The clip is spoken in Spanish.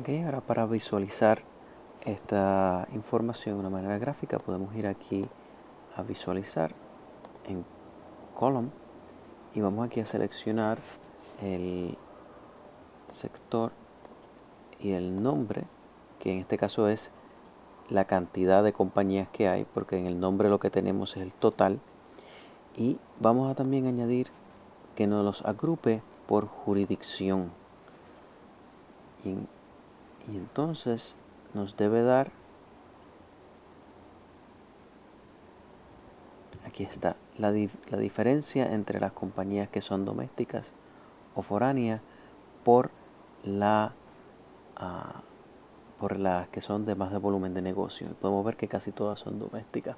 Ok, ahora para visualizar esta información de una manera gráfica podemos ir aquí a visualizar en column y vamos aquí a seleccionar el sector y el nombre que en este caso es la cantidad de compañías que hay porque en el nombre lo que tenemos es el total. Y vamos a también añadir que nos los agrupe por jurisdicción y entonces nos debe dar aquí está la, la, diferencia entre las compañías que son domésticas o foráneas por la uh, por las que son de más de volumen de negocio. podemos ver que casi todas son domésticas.